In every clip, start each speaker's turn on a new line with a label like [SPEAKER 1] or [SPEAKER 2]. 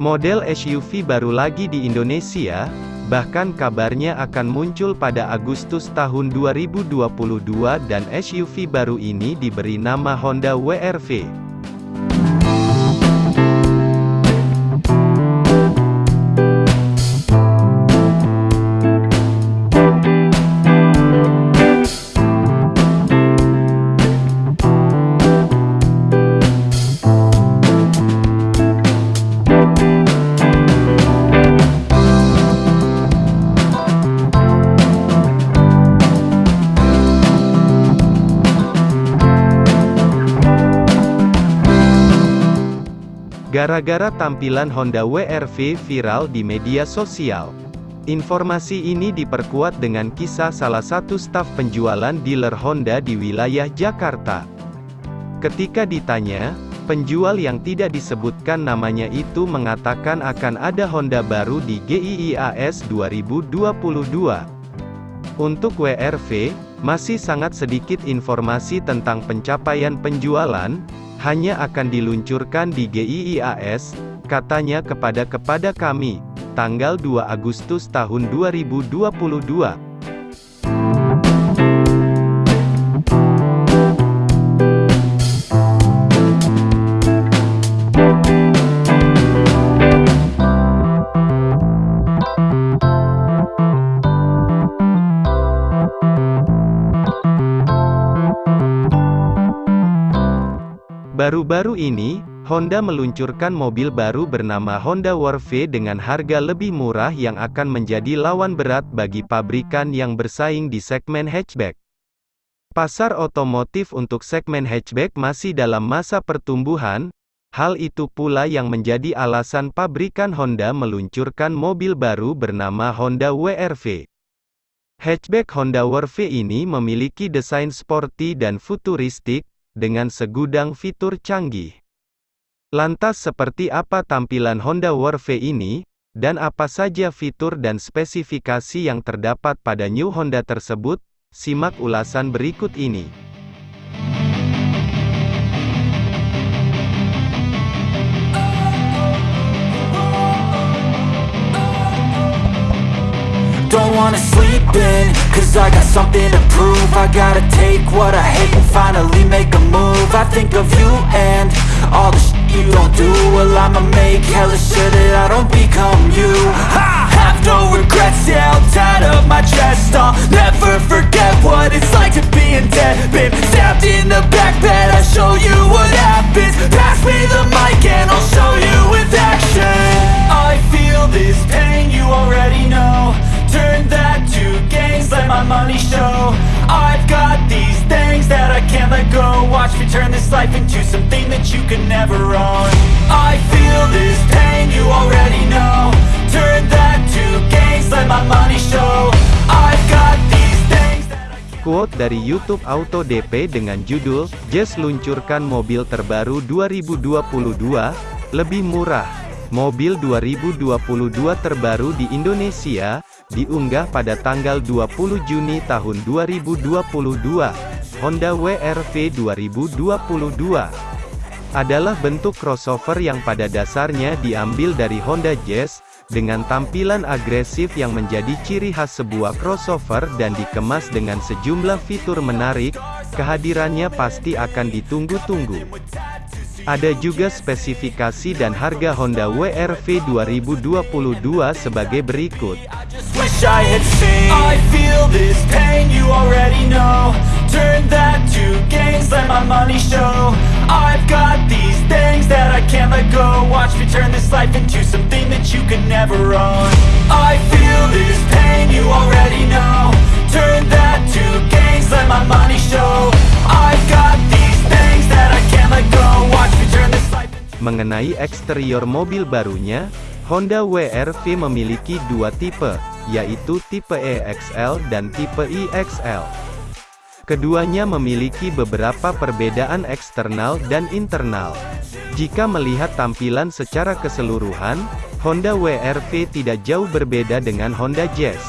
[SPEAKER 1] Model SUV baru lagi di Indonesia, bahkan kabarnya akan muncul pada Agustus tahun 2022 dan SUV baru ini diberi nama Honda WRV. Gara-gara tampilan Honda WRV viral di media sosial. Informasi ini diperkuat dengan kisah salah satu staf penjualan dealer Honda di wilayah Jakarta. Ketika ditanya, penjual yang tidak disebutkan namanya itu mengatakan akan ada Honda baru di GIIAS 2022. Untuk WRV, masih sangat sedikit informasi tentang pencapaian penjualan, hanya akan diluncurkan di GIIAS, katanya kepada kepada kami, tanggal 2 Agustus tahun 2022. Baru-baru ini, Honda meluncurkan mobil baru bernama Honda WRV dengan harga lebih murah yang akan menjadi lawan berat bagi pabrikan yang bersaing di segmen hatchback. Pasar otomotif untuk segmen hatchback masih dalam masa pertumbuhan, hal itu pula yang menjadi alasan pabrikan Honda meluncurkan mobil baru bernama Honda WRV. Hatchback Honda WRV ini memiliki desain sporty dan futuristik, dengan segudang fitur canggih. Lantas seperti apa tampilan Honda WRV ini, dan apa saja fitur dan spesifikasi yang terdapat pada New Honda tersebut? Simak ulasan berikut ini. Wanna sleep in, cause I got something to prove. I gotta take what I hate and finally make a move. I think of you and all the shit you don't do. Well I'ma make hella sure that I don't become you. I have no regrets, yeah, I'll tie up my chest I'll never forget what it's like to be in debt Been stabbed in the back bed, I'll show you what happens. Pass me the mic and I'll show you with action. I feel this pain, you already know Turn that to gains, let my money show. I've got these things that I can't let go. Watch me turn this life into something that you can never own. I feel this pain, you already know. Turn that to gains, let my money show. I've got these things that I can't Quote dari YouTube Auto DP dengan judul, Jazz luncurkan mobil terbaru 2022, lebih murah. Mobil 2022 terbaru di Indonesia, diunggah pada tanggal 20 Juni tahun 2022, Honda WRV 2022 adalah bentuk crossover yang pada dasarnya diambil dari Honda Jazz, dengan tampilan agresif yang menjadi ciri khas sebuah crossover dan dikemas dengan sejumlah fitur menarik, kehadirannya pasti akan ditunggu-tunggu. Ada juga spesifikasi dan harga Honda WRV 2022 sebagai berikut. Wish I had seen. I feel this pain, you already know. Turn that to gains, let my money show. I've got these things that I can't let go. Watch me turn this life into something that you can never own. I feel this pain, you already know. Turn that to gains, let my money show. I've got these things that I can't let go. Watch me turn this life into Mengenai eksterior mobil barunya, Honda WRV memiliki dua tipe, yaitu tipe EXL dan tipe IXL. Keduanya memiliki beberapa perbedaan eksternal dan internal. Jika melihat tampilan secara keseluruhan, Honda WRV tidak jauh berbeda dengan Honda Jazz.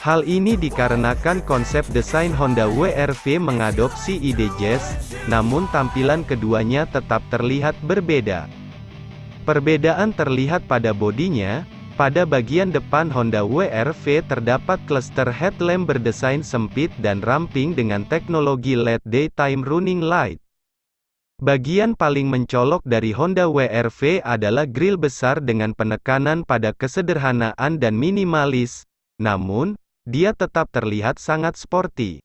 [SPEAKER 1] Hal ini dikarenakan konsep desain Honda WRV mengadopsi ide Jazz, namun tampilan keduanya tetap terlihat berbeda. Perbedaan terlihat pada bodinya, pada bagian depan Honda WRV terdapat cluster headlamp berdesain sempit dan ramping dengan teknologi LED Daytime Running Light. Bagian paling mencolok dari Honda WRV adalah grill besar dengan penekanan pada kesederhanaan dan minimalis, namun, dia tetap terlihat sangat sporty.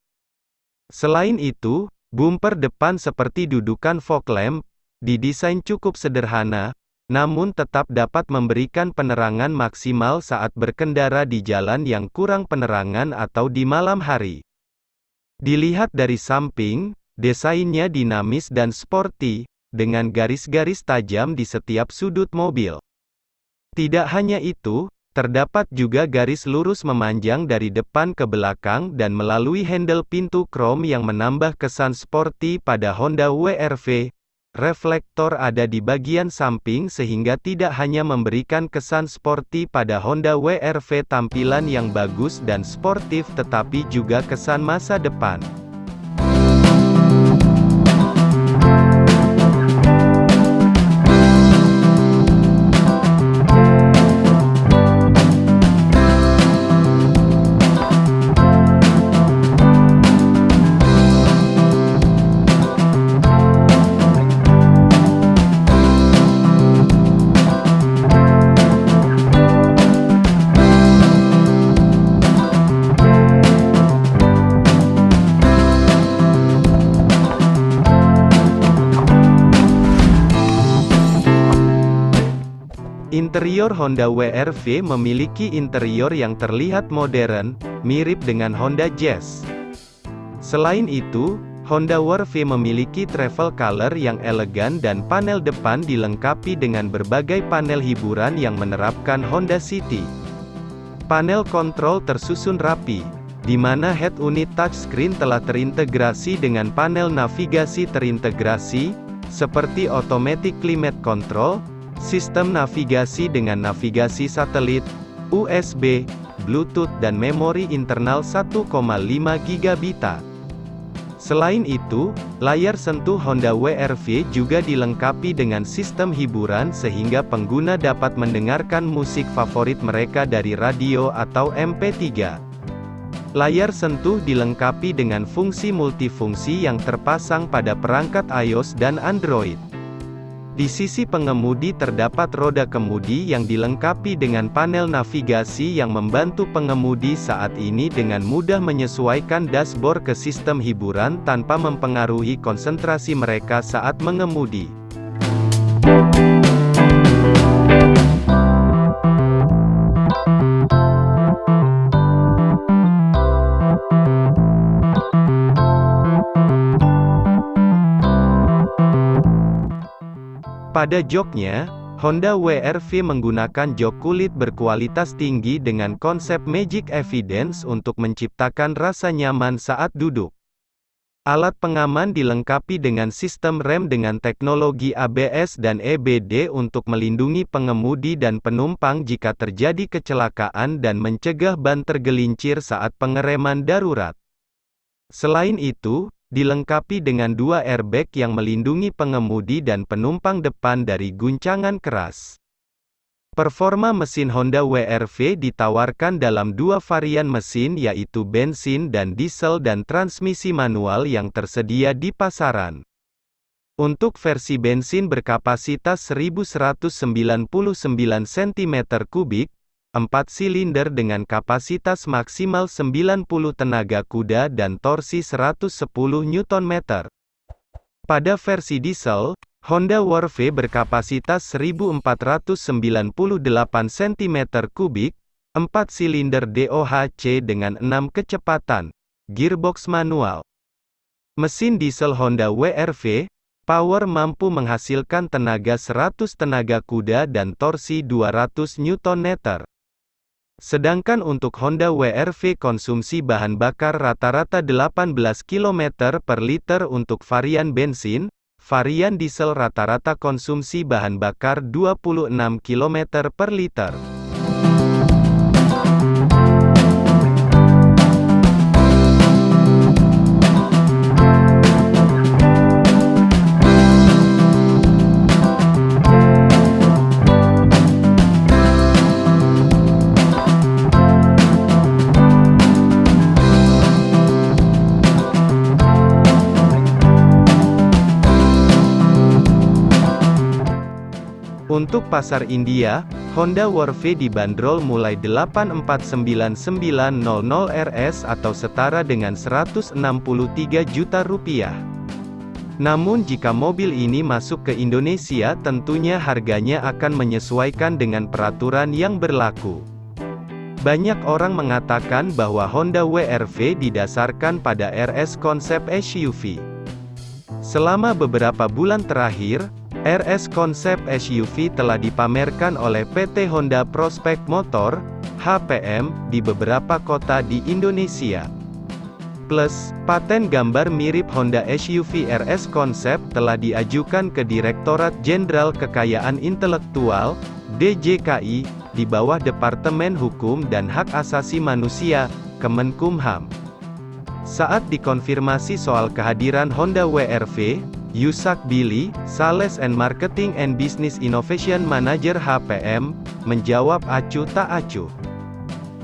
[SPEAKER 1] Selain itu, bumper depan seperti dudukan fog lamp, didesain cukup sederhana, namun tetap dapat memberikan penerangan maksimal saat berkendara di jalan yang kurang penerangan atau di malam hari. Dilihat dari samping, desainnya dinamis dan sporty, dengan garis-garis tajam di setiap sudut mobil. Tidak hanya itu, terdapat juga garis lurus memanjang dari depan ke belakang dan melalui handle pintu krom yang menambah kesan sporty pada Honda WRV, Reflektor ada di bagian samping sehingga tidak hanya memberikan kesan sporty pada Honda WRV tampilan yang bagus dan sportif tetapi juga kesan masa depan. Interior Honda WRV memiliki interior yang terlihat modern, mirip dengan Honda Jazz. Selain itu, Honda WRV memiliki travel color yang elegan dan panel depan dilengkapi dengan berbagai panel hiburan yang menerapkan Honda City. Panel kontrol tersusun rapi, di mana head unit touchscreen telah terintegrasi dengan panel navigasi terintegrasi, seperti automatic climate control, Sistem navigasi dengan navigasi satelit, USB, Bluetooth dan memori internal 1,5 GB. Selain itu, layar sentuh Honda WRV juga dilengkapi dengan sistem hiburan sehingga pengguna dapat mendengarkan musik favorit mereka dari radio atau MP3. Layar sentuh dilengkapi dengan fungsi multifungsi yang terpasang pada perangkat iOS dan Android. Di sisi pengemudi terdapat roda kemudi yang dilengkapi dengan panel navigasi yang membantu pengemudi saat ini dengan mudah menyesuaikan dashboard ke sistem hiburan tanpa mempengaruhi konsentrasi mereka saat mengemudi. Pada joknya, Honda WRV menggunakan jok kulit berkualitas tinggi dengan konsep Magic Evidence untuk menciptakan rasa nyaman saat duduk. Alat pengaman dilengkapi dengan sistem rem dengan teknologi ABS dan EBD untuk melindungi pengemudi dan penumpang jika terjadi kecelakaan dan mencegah ban tergelincir saat pengereman darurat. Selain itu, dilengkapi dengan dua airbag yang melindungi pengemudi dan penumpang depan dari guncangan keras. Performa mesin Honda WRV ditawarkan dalam dua varian mesin yaitu bensin dan diesel dan transmisi manual yang tersedia di pasaran. Untuk versi bensin berkapasitas 1199 cm3, 4 silinder dengan kapasitas maksimal 90 tenaga kuda dan torsi 110 Nm. Pada versi diesel, Honda Warve berkapasitas 1498 cm3, 4 silinder DOHC dengan 6 kecepatan, gearbox manual. Mesin diesel Honda WRV, Power mampu menghasilkan tenaga 100 tenaga kuda dan torsi 200 Nm. Sedangkan untuk Honda WRV konsumsi bahan bakar rata-rata 18 km per liter untuk varian bensin, varian diesel rata-rata konsumsi bahan bakar 26 km per liter. Untuk pasar India, Honda Warve dibanderol mulai 849.900 RS atau setara dengan 163 juta rupiah. Namun jika mobil ini masuk ke Indonesia tentunya harganya akan menyesuaikan dengan peraturan yang berlaku. Banyak orang mengatakan bahwa Honda WRV didasarkan pada RS konsep SUV. Selama beberapa bulan terakhir, RS konsep SUV telah dipamerkan oleh PT Honda Prospect Motor, HPM, di beberapa kota di Indonesia. Plus, paten gambar mirip Honda SUV RS konsep telah diajukan ke Direktorat Jenderal Kekayaan Intelektual, DJKI, di bawah Departemen Hukum dan Hak Asasi Manusia, Kemenkumham. Saat dikonfirmasi soal kehadiran Honda WRV, Yusak Billy, Sales and Marketing and Business Innovation Manager HPM, menjawab acuh tak acuh.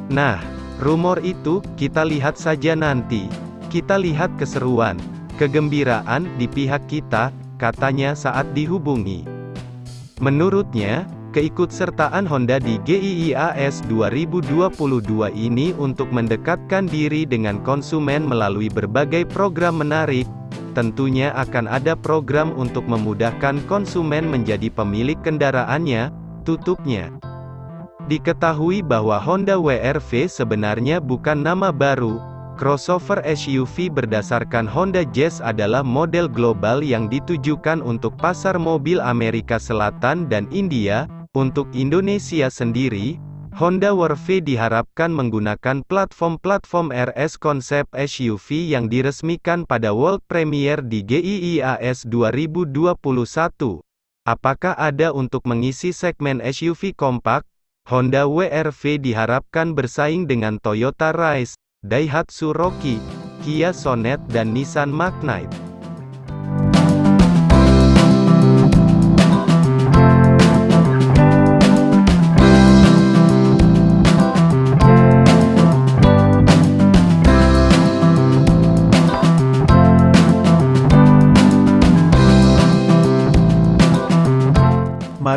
[SPEAKER 1] Nah, rumor itu, kita lihat saja nanti. Kita lihat keseruan, kegembiraan di pihak kita, katanya saat dihubungi. Menurutnya, keikutsertaan Honda di GIIAS 2022 ini untuk mendekatkan diri dengan konsumen melalui berbagai program menarik, tentunya akan ada program untuk memudahkan konsumen menjadi pemilik kendaraannya, tutupnya. Diketahui bahwa Honda WRV sebenarnya bukan nama baru, crossover SUV berdasarkan Honda Jazz adalah model global yang ditujukan untuk pasar mobil Amerika Selatan dan India, untuk Indonesia sendiri, Honda Warve diharapkan menggunakan platform-platform RS konsep SUV yang diresmikan pada World Premiere di GIIAS 2021. Apakah ada untuk mengisi segmen SUV kompak? Honda WRV diharapkan bersaing dengan Toyota Rise, Daihatsu Rocky, Kia Sonet dan Nissan Magnite.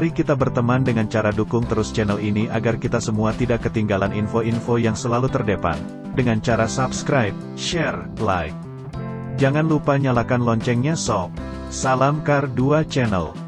[SPEAKER 2] Mari kita berteman dengan cara dukung terus channel ini agar kita semua tidak ketinggalan info-info yang selalu terdepan. Dengan cara subscribe, share, like. Jangan lupa nyalakan loncengnya sob. Salam Kar 2 Channel.